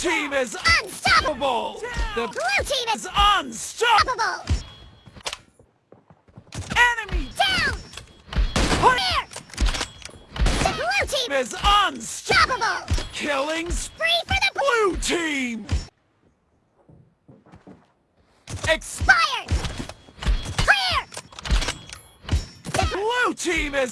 team is Unstoppable! The Blue team is unstoppable. Enemy Down! Here! The blue team is unstoppable. Killing spree for the blue team. Expired! Clear! The blue team is